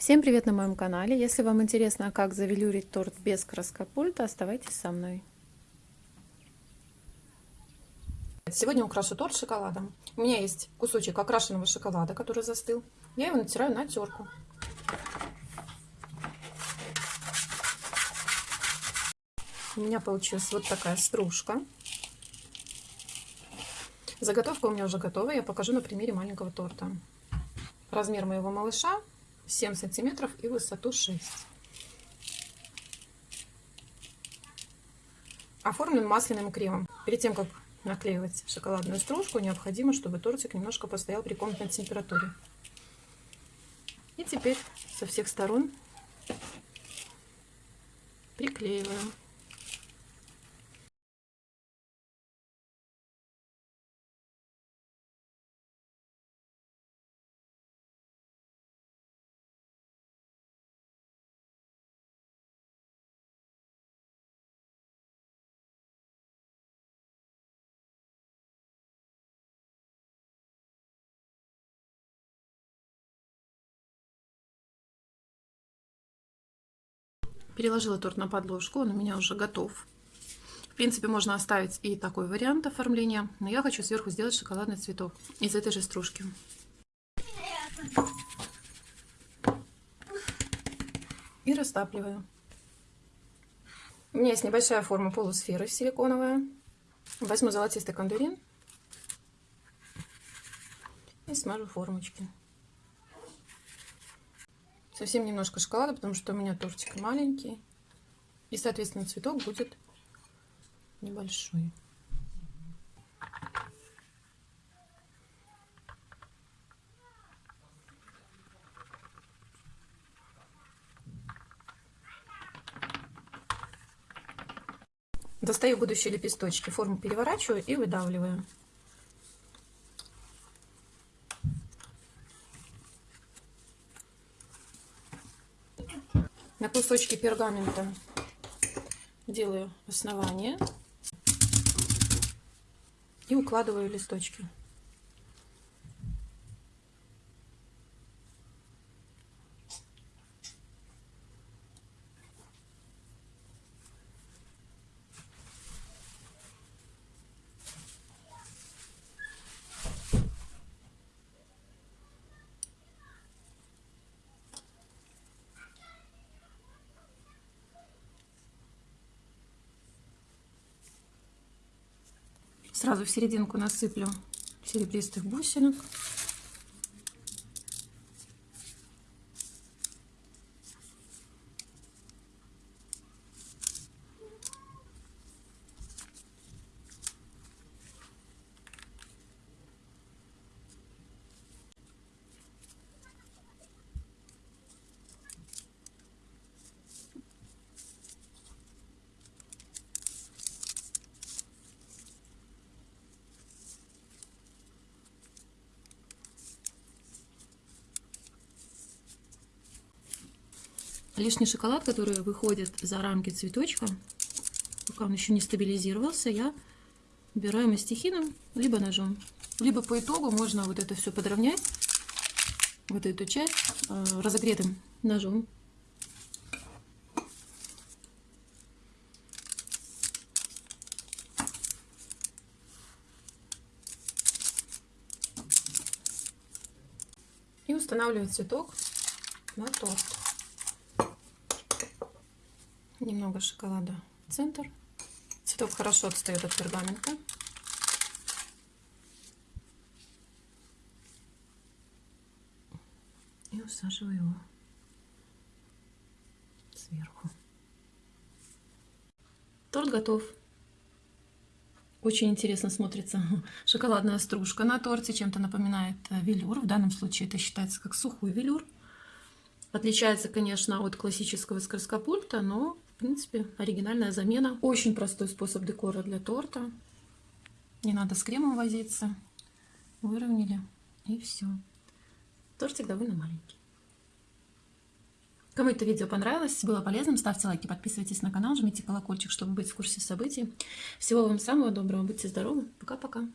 Всем привет на моем канале! Если вам интересно, как завелюрить торт без краскопульта, оставайтесь со мной. Сегодня украшу торт шоколадом. У меня есть кусочек окрашенного шоколада, который застыл. Я его натираю на терку. У меня получилась вот такая стружка. Заготовка у меня уже готова. Я покажу на примере маленького торта. Размер моего малыша 7 сантиметров и высоту 6. Оформлен масляным кремом. Перед тем, как наклеивать шоколадную стружку, необходимо, чтобы тортик немножко постоял при комнатной температуре. И теперь со всех сторон приклеиваем. Переложила торт на подложку, он у меня уже готов. В принципе, можно оставить и такой вариант оформления, но я хочу сверху сделать шоколадный цветок из этой же стружки. И растапливаю. У меня есть небольшая форма полусферы силиконовая. Возьму золотистый кондурин и смажу формочки. Совсем немножко шоколада, потому что у меня тортик маленький. И, соответственно, цветок будет небольшой. Достаю будущие лепесточки, форму переворачиваю и выдавливаю. На кусочки пергамента делаю основание и укладываю листочки. Сразу в серединку насыплю серебристых бусинок. Лишний шоколад, который выходит за рамки цветочка, пока он еще не стабилизировался, я убираю мастихином, либо ножом. Либо по итогу можно вот это все подровнять, вот эту часть, э, разогретым ножом. И устанавливать цветок на торт немного шоколада в центр. Цветок хорошо отстает от пергамента. И усаживаю его сверху. Торт готов. Очень интересно смотрится шоколадная стружка на торте, чем-то напоминает э, велюр. В данном случае это считается как сухой велюр. Отличается, конечно, от классического скорскопульта, но в принципе, оригинальная замена. Очень простой способ декора для торта. Не надо с кремом возиться. Выровняли и все. Тортик довольно маленький. Кому это видео понравилось, было полезным, ставьте лайки, подписывайтесь на канал, жмите колокольчик, чтобы быть в курсе событий. Всего вам самого доброго, будьте здоровы, пока-пока.